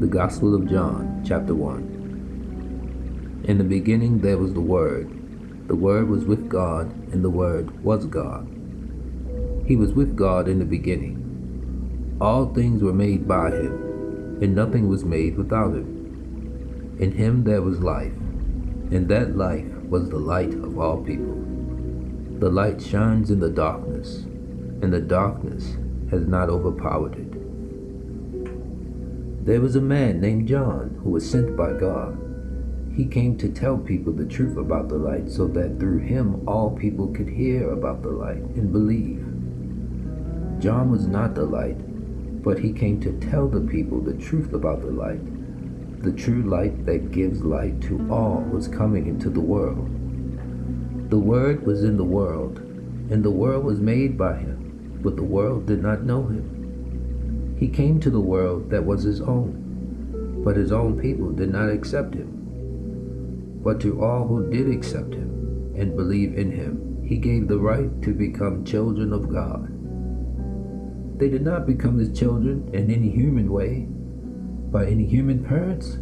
The Gospel of John, chapter 1. In the beginning there was the Word. The Word was with God, and the Word was God. He was with God in the beginning. All things were made by him, and nothing was made without him. In him there was life, and that life was the light of all people. The light shines in the darkness, and the darkness has not overpowered it. There was a man named John who was sent by God. He came to tell people the truth about the light so that through him all people could hear about the light and believe. John was not the light, but he came to tell the people the truth about the light. The true light that gives light to all was coming into the world. The Word was in the world, and the world was made by him, but the world did not know him. He came to the world that was his own, but his own people did not accept him. But to all who did accept him and believe in him, he gave the right to become children of God. They did not become his children in any human way, by any human parents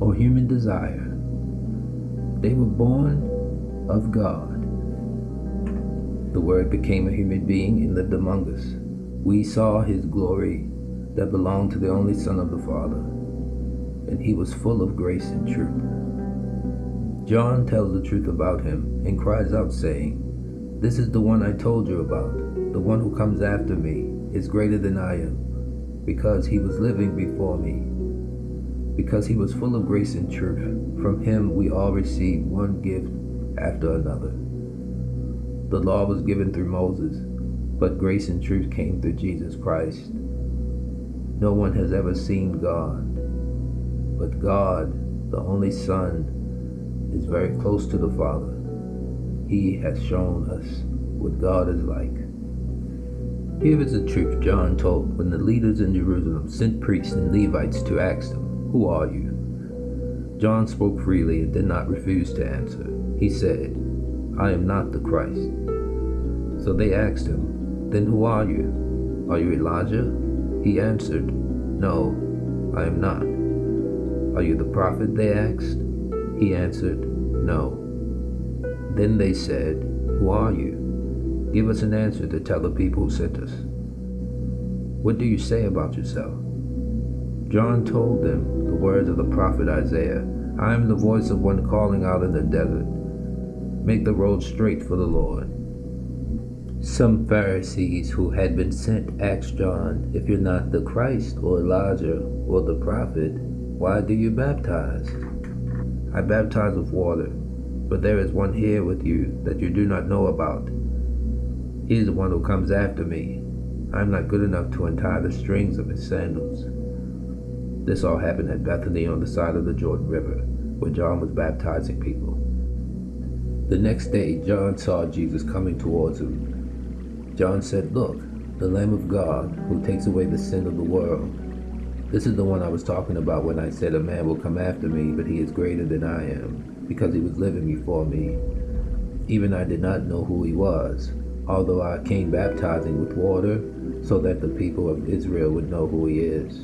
or human desire. They were born of God. The Word became a human being and lived among us. We saw his glory that belonged to the only Son of the Father, and he was full of grace and truth. John tells the truth about him and cries out, saying, This is the one I told you about. The one who comes after me is greater than I am, because he was living before me. Because he was full of grace and truth, from him we all received one gift after another. The law was given through Moses, but grace and truth came through Jesus Christ. No one has ever seen God, but God, the only Son, is very close to the Father. He has shown us what God is like. Here is the truth John told when the leaders in Jerusalem sent priests and Levites to ask him, Who are you? John spoke freely and did not refuse to answer. He said, I am not the Christ. So they asked him, Then who are you? Are you Elijah? He answered, No, I am not. Are you the prophet? They asked. He answered, No. Then they said, Who are you? Give us an answer to tell the people who sent us. What do you say about yourself? John told them the words of the prophet Isaiah I am the voice of one calling out in the desert. Make the road straight for the Lord. Some Pharisees who had been sent asked John, If you're not the Christ or Elijah or the prophet, why do you baptize? I baptize with water, but there is one here with you that you do not know about. He is the one who comes after me. I am not good enough to untie the strings of his sandals. This all happened at Bethany on the side of the Jordan River, where John was baptizing people. The next day, John saw Jesus coming towards him John said, Look, the Lamb of God who takes away the sin of the world. This is the one I was talking about when I said a man will come after me, but he is greater than I am, because he was living before me. Even I did not know who he was, although I came baptizing with water so that the people of Israel would know who he is.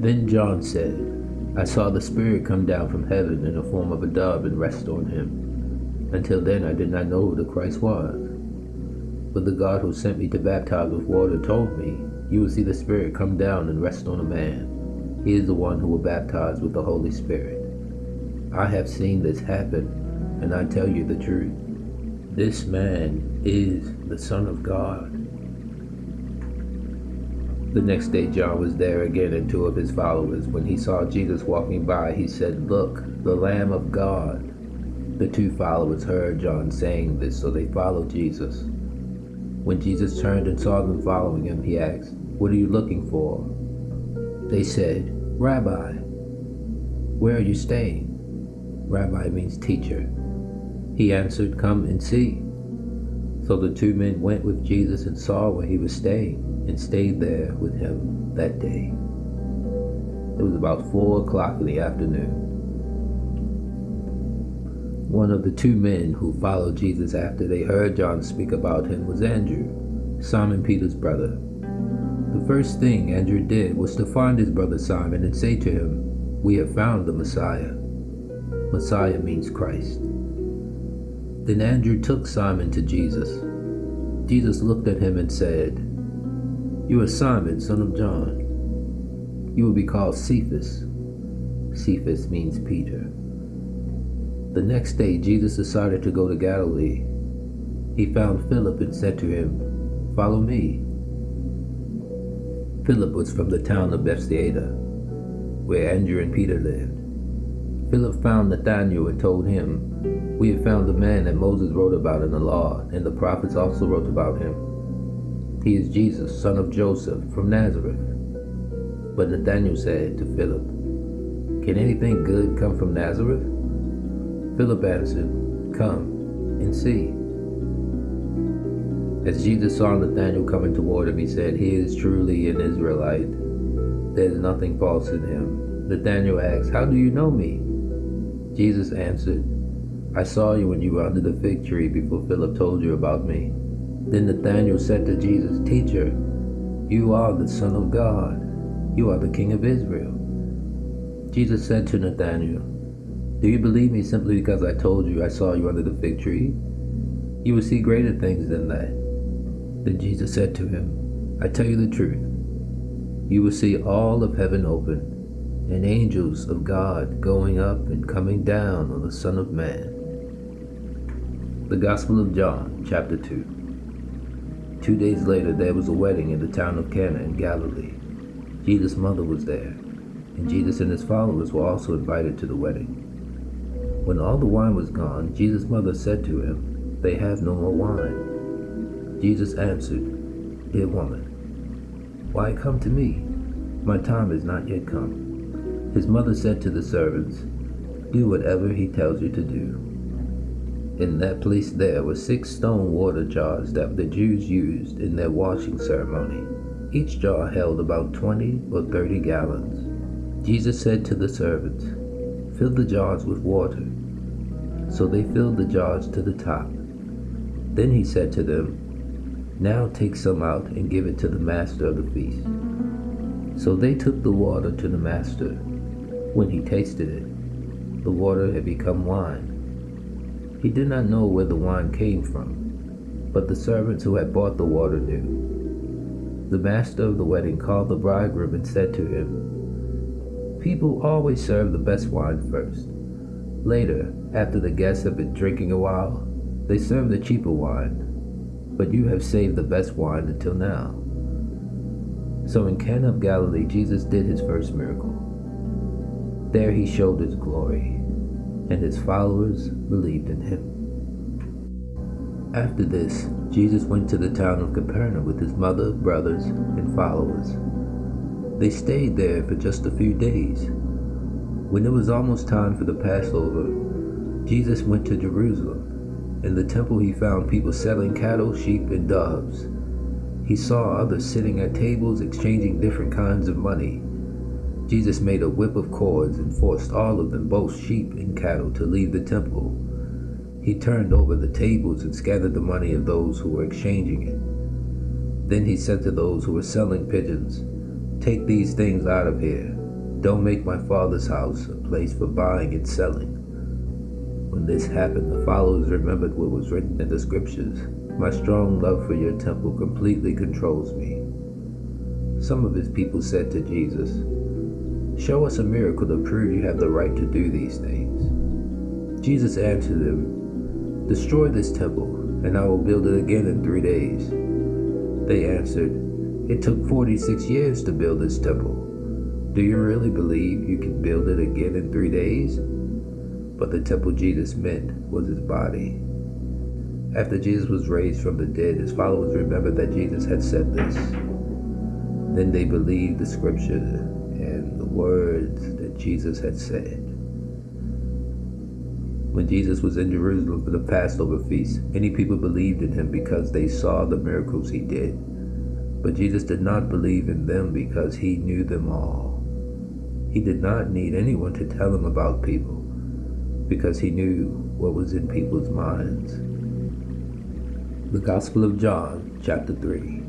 Then John said, I saw the Spirit come down from heaven in the form of a dove and rest on him. Until then, I did not know who the Christ was. But the God who sent me to baptize with water told me, You will see the Spirit come down and rest on a man. He is the one who will baptize with the Holy Spirit. I have seen this happen, and I tell you the truth. This man is the Son of God. The next day, John was there again and two of his followers. When he saw Jesus walking by, he said, Look, the Lamb of God. The two followers heard John saying this, so they followed Jesus. When Jesus turned and saw them following him, he asked, What are you looking for? They said, Rabbi, where are you staying? Rabbi means teacher. He answered, Come and see. So the two men went with Jesus and saw where he was staying, and stayed there with him that day. It was about four o'clock in the afternoon. One of the two men who followed Jesus after they heard John speak about him was Andrew, Simon Peter's brother. The first thing Andrew did was to find his brother Simon and say to him, We have found the Messiah. Messiah means Christ. Then Andrew took Simon to Jesus. Jesus looked at him and said, You are Simon, son of John. You will be called Cephas. Cephas means Peter. The next day, Jesus decided to go to Galilee. He found Philip and said to him, Follow me. Philip was from the town of Bethsaida, where Andrew and Peter lived. Philip found Nathanael and told him, We have found the man that Moses wrote about in the law, and the prophets also wrote about him. He is Jesus, son of Joseph, from Nazareth. But Nathanael said to Philip, Can anything good come from Nazareth? Philip answered, Come and see. As Jesus saw Nathanael coming toward him, he said, He is truly an Israelite. There is nothing false in him. Nathanael asked, How do you know me? Jesus answered, I saw you when you were under the fig tree before Philip told you about me. Then Nathanael said to Jesus, Teacher, you are the Son of God. You are the King of Israel. Jesus said to Nathanael, do you believe me simply because I told you I saw you under the fig tree? You will see greater things than that. Then Jesus said to him, I tell you the truth. You will see all of heaven open, and angels of God going up and coming down on the Son of Man. The Gospel of John, chapter 2. Two days later, there was a wedding in the town of Cana in Galilee. Jesus' mother was there, and Jesus and his followers were also invited to the wedding. When all the wine was gone, Jesus' mother said to him, They have no more wine. Jesus answered, Dear woman, why come to me? My time is not yet come. His mother said to the servants, Do whatever he tells you to do. In that place there were six stone water jars that the Jews used in their washing ceremony. Each jar held about twenty or thirty gallons. Jesus said to the servants, Fill the jars with water. So they filled the jars to the top. Then he said to them, Now take some out and give it to the master of the feast. So they took the water to the master. When he tasted it, the water had become wine. He did not know where the wine came from, but the servants who had bought the water knew. The master of the wedding called the bridegroom and said to him, People always serve the best wine first. Later, after the guests have been drinking a while, they serve the cheaper wine, but you have saved the best wine until now. So in Cana of Galilee, Jesus did his first miracle. There he showed his glory, and his followers believed in him. After this, Jesus went to the town of Capernaum with his mother, brothers, and followers. They stayed there for just a few days when it was almost time for the Passover, Jesus went to Jerusalem. In the temple he found people selling cattle, sheep, and doves. He saw others sitting at tables exchanging different kinds of money. Jesus made a whip of cords and forced all of them, both sheep and cattle, to leave the temple. He turned over the tables and scattered the money of those who were exchanging it. Then he said to those who were selling pigeons, Take these things out of here. Don't make my father's house a place for buying and selling. When this happened, the followers remembered what was written in the scriptures. My strong love for your temple completely controls me. Some of his people said to Jesus, Show us a miracle to prove you have the right to do these things. Jesus answered them, Destroy this temple, and I will build it again in three days. They answered, It took 46 years to build this temple do you really believe you can build it again in three days? But the temple Jesus meant was his body. After Jesus was raised from the dead, his followers remembered that Jesus had said this. Then they believed the scripture and the words that Jesus had said. When Jesus was in Jerusalem for the Passover feast, many people believed in him because they saw the miracles he did. But Jesus did not believe in them because he knew them all. He did not need anyone to tell him about people because he knew what was in people's minds. The Gospel of John, chapter 3.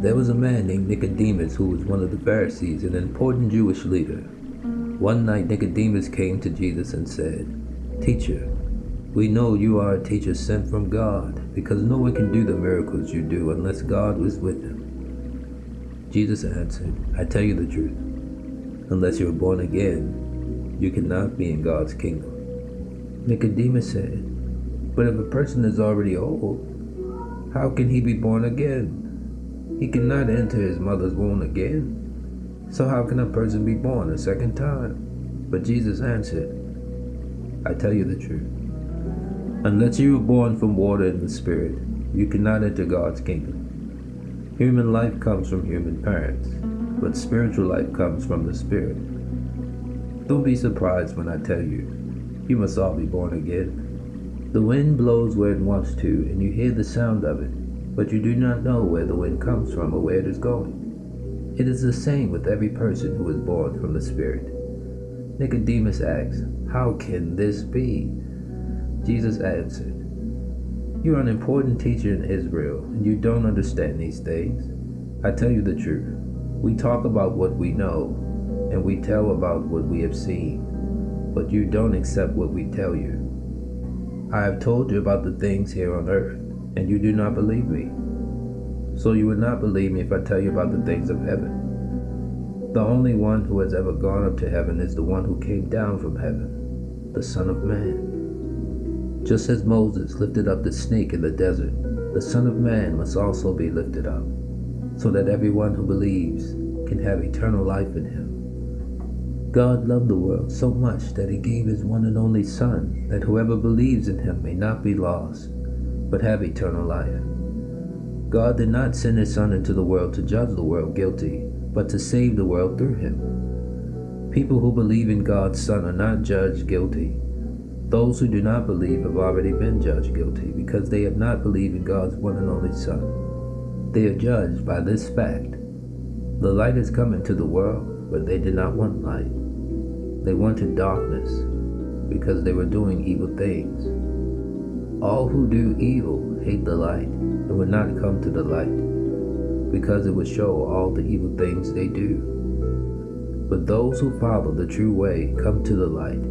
There was a man named Nicodemus who was one of the Pharisees, an important Jewish leader. One night Nicodemus came to Jesus and said, Teacher, we know you are a teacher sent from God, because no one can do the miracles you do unless God was with him. Jesus answered, I tell you the truth. Unless you are born again, you cannot be in God's kingdom. Nicodemus said, But if a person is already old, how can he be born again? He cannot enter his mother's womb again. So how can a person be born a second time? But Jesus answered, I tell you the truth. Unless you are born from water and the Spirit, you cannot enter God's kingdom. Human life comes from human parents, but spiritual life comes from the Spirit. Don't be surprised when I tell you, you must all be born again. The wind blows where it wants to, and you hear the sound of it but you do not know where the wind comes from or where it is going. It is the same with every person who is born from the Spirit. Nicodemus asks, How can this be? Jesus answered, You are an important teacher in Israel, and you don't understand these things. I tell you the truth. We talk about what we know, and we tell about what we have seen, but you don't accept what we tell you. I have told you about the things here on earth and you do not believe me. So you would not believe me if I tell you about the things of heaven. The only one who has ever gone up to heaven is the one who came down from heaven, the Son of Man. Just as Moses lifted up the snake in the desert, the Son of Man must also be lifted up, so that everyone who believes can have eternal life in him. God loved the world so much that he gave his one and only Son, that whoever believes in him may not be lost, but have eternal life. God did not send his Son into the world to judge the world guilty, but to save the world through him. People who believe in God's Son are not judged guilty. Those who do not believe have already been judged guilty because they have not believed in God's one and only Son. They are judged by this fact. The light has come into the world, but they did not want light. They wanted darkness because they were doing evil things. All who do evil hate the light and would not come to the light, because it would show all the evil things they do. But those who follow the true way come to the light,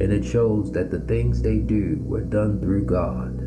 and it shows that the things they do were done through God.